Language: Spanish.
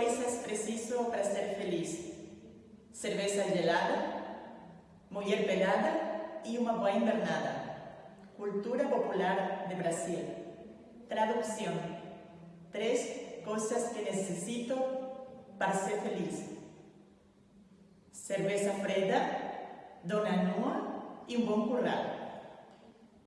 coisas preciso para ser feliz. Cerveza gelada, mulher pelada e uma boa invernada. Cultura popular de Brasil. Traducción. Tres cosas que necesito para ser feliz. Cerveza freda, dona nua e um bom curral.